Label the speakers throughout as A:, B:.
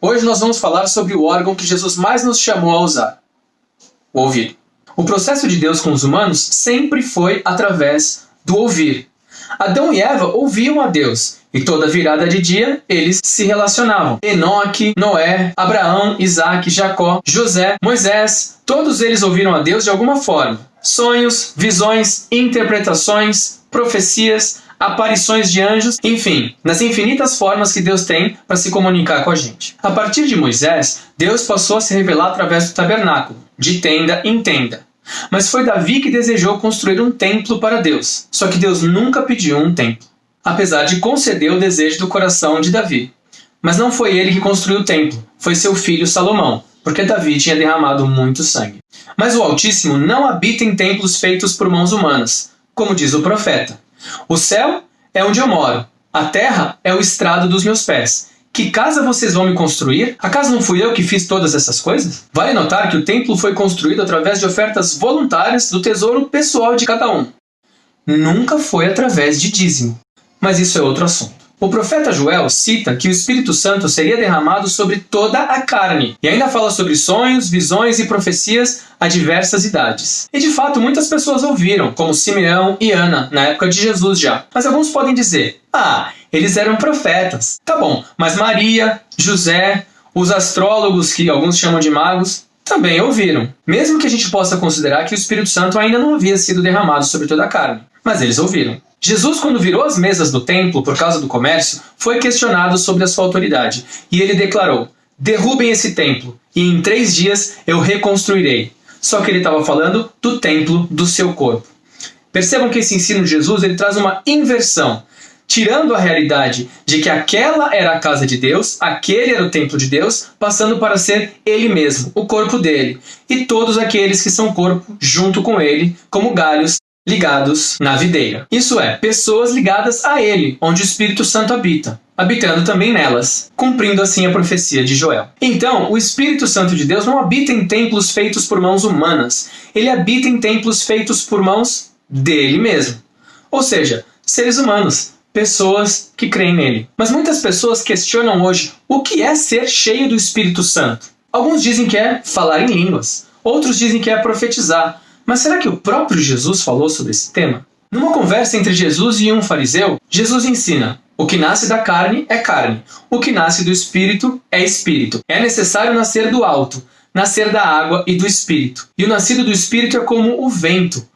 A: Hoje nós vamos falar sobre o órgão que Jesus mais nos chamou a usar: o ouvido. O processo de Deus com os humanos sempre foi através do ouvir. Adão e Eva ouviam a Deus, e toda virada de dia eles se relacionavam. Enoque, Noé, Abraão, Isaac, Jacó, José, Moisés, todos eles ouviram a Deus de alguma forma. Sonhos, visões, interpretações, profecias, aparições de anjos, enfim, nas infinitas formas que Deus tem para se comunicar com a gente. A partir de Moisés, Deus passou a se revelar através do tabernáculo, de tenda em tenda. Mas foi Davi que desejou construir um templo para Deus. Só que Deus nunca pediu um templo, apesar de conceder o desejo do coração de Davi. Mas não foi ele que construiu o templo, foi seu filho Salomão, porque Davi tinha derramado muito sangue. Mas o Altíssimo não habita em templos feitos por mãos humanas, como diz o profeta. O céu é onde eu moro, a terra é o estrado dos meus pés. Que casa vocês vão me construir? Acaso não fui eu que fiz todas essas coisas? Vale notar que o templo foi construído através de ofertas voluntárias do tesouro pessoal de cada um. Nunca foi através de dízimo. Mas isso é outro assunto. O profeta Joel cita que o Espírito Santo seria derramado sobre toda a carne, e ainda fala sobre sonhos, visões e profecias a diversas idades. E de fato, muitas pessoas ouviram, como Simeão e Ana, na época de Jesus já. Mas alguns podem dizer: ah, eles eram profetas. Tá bom, mas Maria, José, os astrólogos, que alguns chamam de magos, também ouviram. Mesmo que a gente possa considerar que o Espírito Santo ainda não havia sido derramado sobre toda a carne. Mas eles ouviram. Jesus, quando virou as mesas do templo por causa do comércio, foi questionado sobre a sua autoridade. E ele declarou: Derrubem esse templo, e em três dias eu reconstruirei. Só que ele estava falando do templo do seu corpo. Percebam que esse ensino de Jesus ele traz uma inversão tirando a realidade de que aquela era a casa de Deus, aquele era o templo de Deus, passando para ser ele mesmo, o corpo dele, e todos aqueles que são corpo junto com ele, como galhos ligados na videira. Isso é, pessoas ligadas a ele, onde o Espírito Santo habita, habitando também nelas, cumprindo assim a profecia de Joel. Então, o Espírito Santo de Deus não habita em templos feitos por mãos humanas, ele habita em templos feitos por mãos dele mesmo. Ou seja, seres humanos, pessoas que creem nele. Mas muitas pessoas questionam hoje o que é ser cheio do Espírito Santo. Alguns dizem que é falar em línguas, outros dizem que é profetizar. Mas será que o próprio Jesus falou sobre esse tema? Numa conversa entre Jesus e um fariseu, Jesus ensina: o que nasce da carne é carne, o que nasce do espírito é espírito. É necessário nascer do alto, nascer da água e do espírito. E o nascido do espírito é como o vento.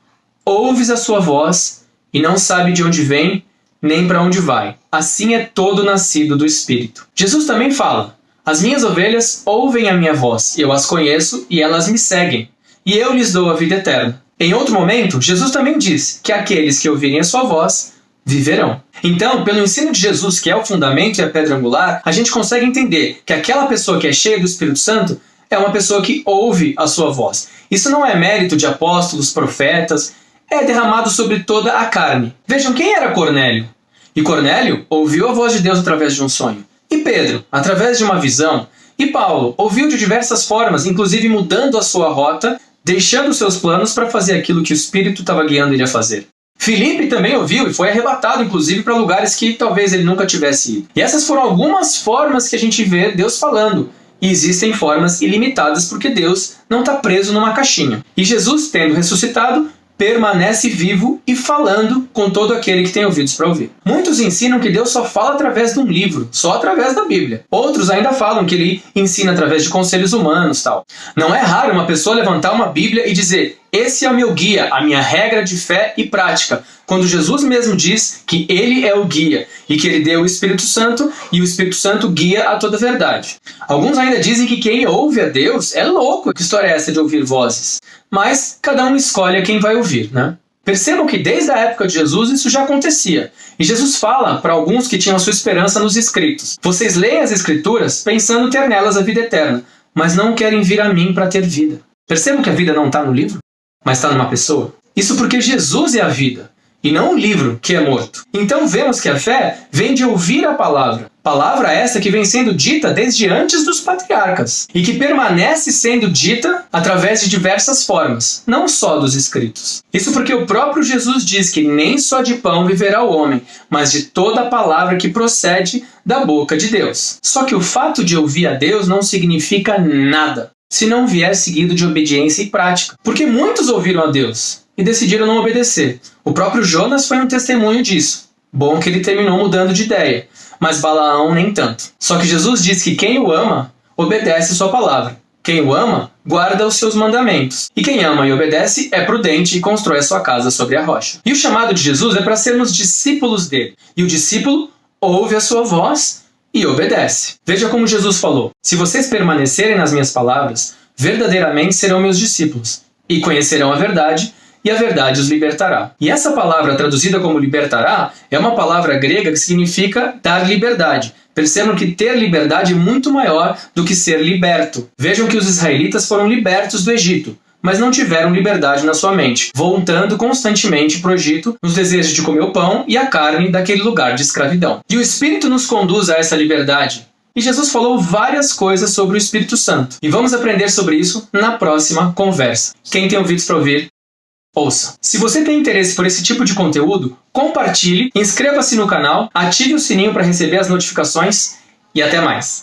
A: Ouves a sua voz e não sabe de onde vem nem para onde vai. Assim é todo nascido do Espírito. Jesus também fala: As minhas ovelhas ouvem a minha voz, eu as conheço e elas me seguem, e eu lhes dou a vida eterna. Em outro momento, Jesus também diz que aqueles que ouvirem a sua voz viverão. Então, pelo ensino de Jesus, que é o fundamento e a pedra angular, a gente consegue entender que aquela pessoa que é cheia do Espírito Santo é uma pessoa que ouve a sua voz. Isso não é mérito de apóstolos, profetas, é derramado sobre toda a carne. Vejam quem era Cornélio. E Cornélio ouviu a voz de Deus através de um sonho. E Pedro, através de uma visão. E Paulo ouviu de diversas formas, inclusive mudando a sua rota, deixando seus planos para fazer aquilo que o Espírito estava guiando ele a fazer. Filipe também ouviu e foi arrebatado, inclusive, para lugares que talvez ele nunca tivesse ido. E essas foram algumas formas que a gente vê Deus falando. E existem formas ilimitadas porque Deus não está preso numa caixinha. E Jesus, tendo ressuscitado, permanece vivo e falando com todo aquele que tem ouvidos para ouvir. Muitos ensinam que Deus só fala através de um livro, só através da Bíblia. Outros ainda falam que ele ensina através de conselhos humanos, tal. Não é raro uma pessoa levantar uma Bíblia e dizer: "Esse é o meu guia, a minha regra de fé e prática", quando Jesus mesmo diz que ele é o guia e que ele deu o Espírito Santo e o Espírito Santo guia a toda verdade. Alguns ainda dizem que quem ouve a Deus é louco. Que história é essa de ouvir vozes? mas cada um escolhe a quem vai ouvir, né? Percebam que desde a época de Jesus isso já acontecia. E Jesus fala para alguns que tinham a sua esperança nos escritos: Vocês leem as escrituras pensando ter nelas a vida eterna, mas não querem vir a mim para ter vida. Percebam que a vida não está no livro, mas está numa pessoa? Isso porque Jesus é a vida. e não o livro que é morto. Então vemos que a fé vem de ouvir a palavra. Palavra essa que vem sendo dita desde antes dos patriarcas e que permanece sendo dita através de diversas formas, não só dos escritos. Isso porque o próprio Jesus diz que nem só de pão viverá o homem, mas de toda a palavra que procede da boca de Deus. Só que o fato de ouvir a Deus não significa nada se não vier seguido de obediência e prática. Porque muitos ouviram a Deus e decidiram não obedecer. O próprio Jonas foi um testemunho disso. Bom que ele terminou mudando de ideia, mas Balaão nem tanto. Só que Jesus diz que quem o ama, obedece sua palavra. Quem o ama, guarda os seus mandamentos. E quem ama e obedece é prudente e constrói a sua casa sobre a rocha. E o chamado de Jesus é para sermos discípulos dele. E o discípulo ouve a sua voz e obedece. Veja como Jesus falou: Se vocês permanecerem nas minhas palavras, verdadeiramente serão meus discípulos e conhecerão a verdade, e a verdade os libertará. E essa palavra traduzida como libertará é uma palavra grega que significa dar liberdade. Percebam que ter liberdade é muito maior do que ser liberto. Vejam que os israelitas foram libertos do Egito, mas não tiveram liberdade na sua mente, voltando constantemente para o Egito nos desejos de comer o pão e a carne daquele lugar de escravidão. E o Espírito nos conduz a essa liberdade. E Jesus falou várias coisas sobre o Espírito Santo. E vamos aprender sobre isso na próxima conversa. Quem tem ouvidos para ouvir, ouça. Se você tem interesse por esse tipo de conteúdo, compartilhe, inscreva-se no canal, ative o sininho para receber as notificações e até mais.